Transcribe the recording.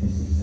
This is